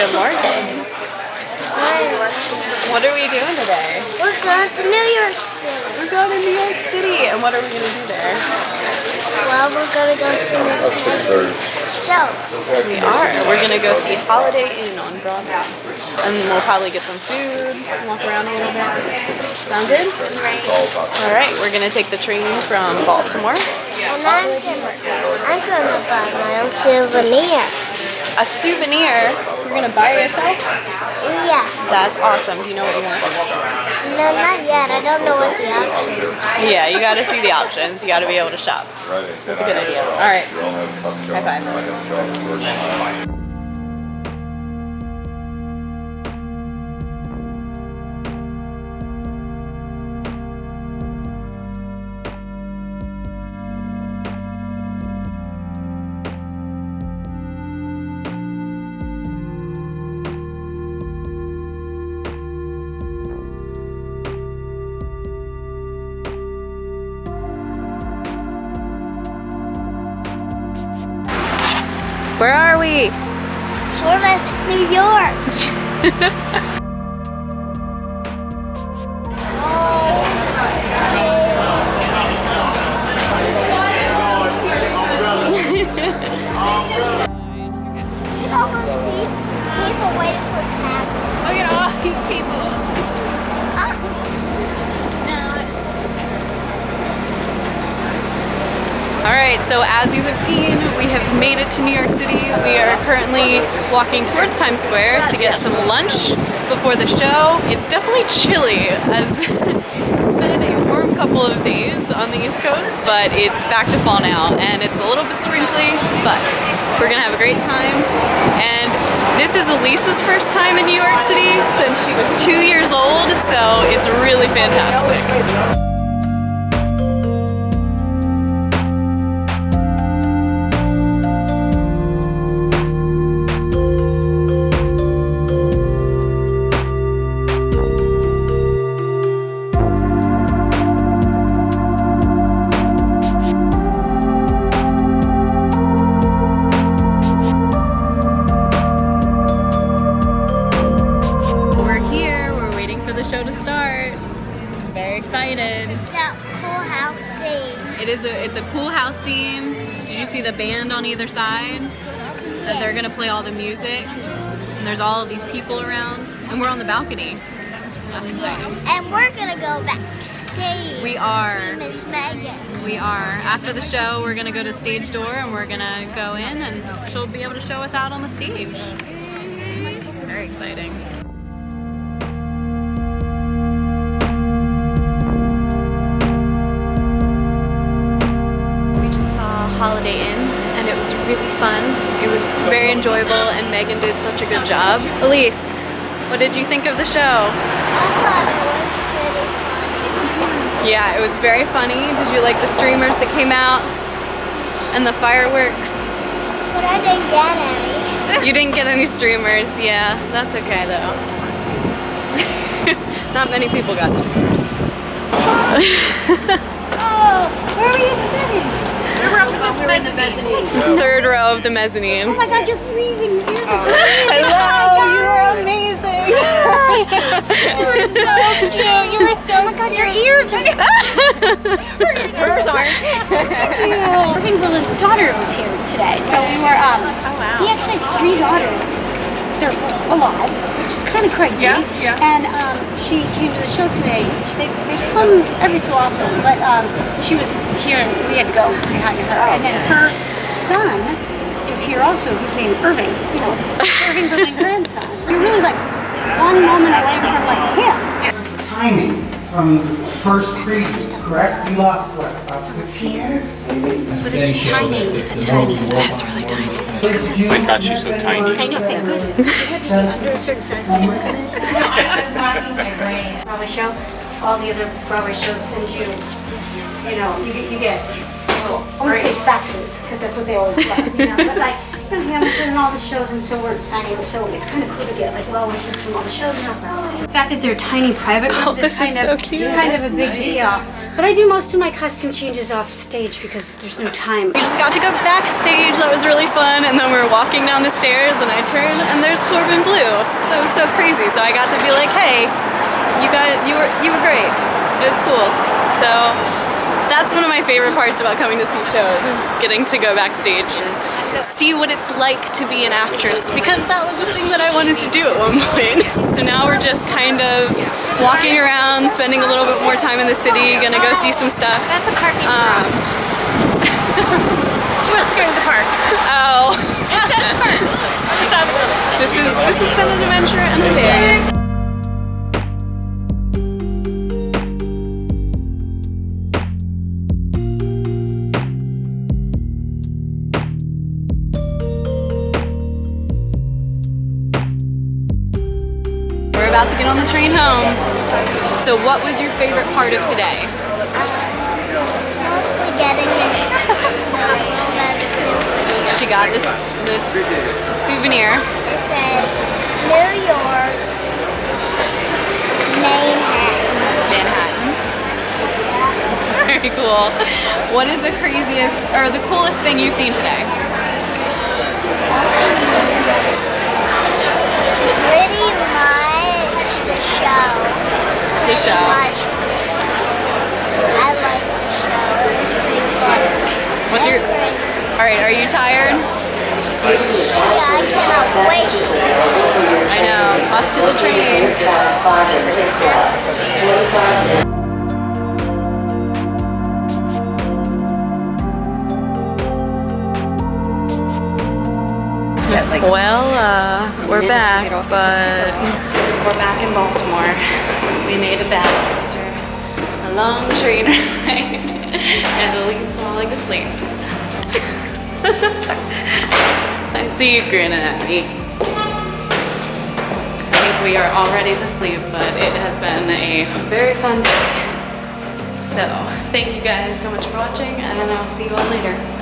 Good morning. What are we doing today? We're going to New York City. We're going to New York City, and what are we going to do there? Well, we're going to go see Miss Megan's show. We are. We're going to go see Holiday Inn on Broadway. And we'll probably get some food, walk around a little bit. Sound good? All right, we're going to take the train from Baltimore. And I'm gonna, I'm gonna buy my own souvenir. A souvenir you're going to buy yourself? Yeah. That's awesome. Do you know what you want? No, not yet. I don't know what the options are. Yeah, you got to see the options. You got to be able to shop. That's a good idea. All right. High five. Where are we? We're in New York. so as you have seen, we have made it to New York City. We are currently walking towards Times Square to get some lunch before the show. It's definitely chilly as it's been a warm couple of days on the East Coast, but it's back to fall now and it's a little bit sprinkly, but we're gonna have a great time. And this is Elisa's first time in New York City since she was two years old, so it's really fantastic. Show to start. I'm very excited. It's a cool house scene. It is a it's a cool house scene. Did you see the band on either side? Yeah. That they're gonna play all the music. And there's all of these people around. And we're on the balcony. That's exciting. And we're gonna go backstage. We are. Miss Megan. We are. After the show, we're gonna go to stage door and we're gonna go in and she'll be able to show us out on the stage. Mm-hmm. Very exciting. Really fun. It was very enjoyable and Megan did such a good job. Elise, what did you think of the show? I thought it was pretty funny. Yeah, it was very funny. Did you like the streamers that came out and the fireworks? But I didn't get any. You didn't get any streamers, yeah. That's okay though. Not many people got streamers. Oh, where were you sitting? We were up above, we were in the mezzanine. Third row of the mezzanine. Oh my god, you're freezing. You're so freezing. Hello, you are amazing. You were so cute. You were so, oh my god, your ears are. Hers aren't. Irving Berlin's daughter was here today, so we were. Um, He actually has three daughters. They're alive, which is kind of crazy. Yeah, yeah. And um, she came to the show today. She, they, they come every so often, but um, she was here and we had to go say hi to her. And then her son is here also, who's named Irving. You know, this is Irving Berlin grandson. You're really like one moment away from like him. timing from first preview, correct? We lost, what, about 15 minutes, maybe? But it's tiny. It's a tiny space, really tiny. My God, she's so tiny. I know, thank goodness. You had be under a certain size to work on it. Broadway show, all the other Broadway shows send you, you know, you get, you get, well, I want to say faxes, because that's what they always like, you know, but like, in Hamilton and all the shows, and so we're signing up. So it's kind of cool to get like well wishes from all the shows and help out. The fact that they're tiny private rooms Oh, this kind is of so cute. kind of a big deal. But I do most of my costume changes off stage because there's no time. We just got to go backstage. That was really fun. And then we were walking down the stairs and I turn, and there's Corbin Bleu. That was so crazy. So I got to be like, hey, you guys, you were, you were great. It was cool. So that's one of my favorite parts about coming to see shows is getting to go backstage and see what it's like to be an actress because that was the thing that I wanted to do at one point. So now we're just kind of walking around, spending a little bit more time in the city, gonna go see some stuff. That's a parking Um, She wants to go to the park. oh. It says park. It's on the building. This is this has been an adventure and a days. We're about to get on the train home. So what was your favorite part of today? Mostly getting this souvenir. She got this this souvenir. It says New York, Manhattan. Manhattan. Very cool. What is the craziest or the coolest thing you've seen today? Pretty much. The show. Much. I like the show. It was pretty fun. What's your. All right, are you tired? Yeah, I cannot wait. I know. Off to the train. Well, uh, we're back, but we're back in Baltimore. We made it back after a long train ride, and Elise falling asleep. I see you grinning at me. I think we are all ready to sleep, but it has been a very fun day. So, thank you guys so much for watching, and I'll see you all later.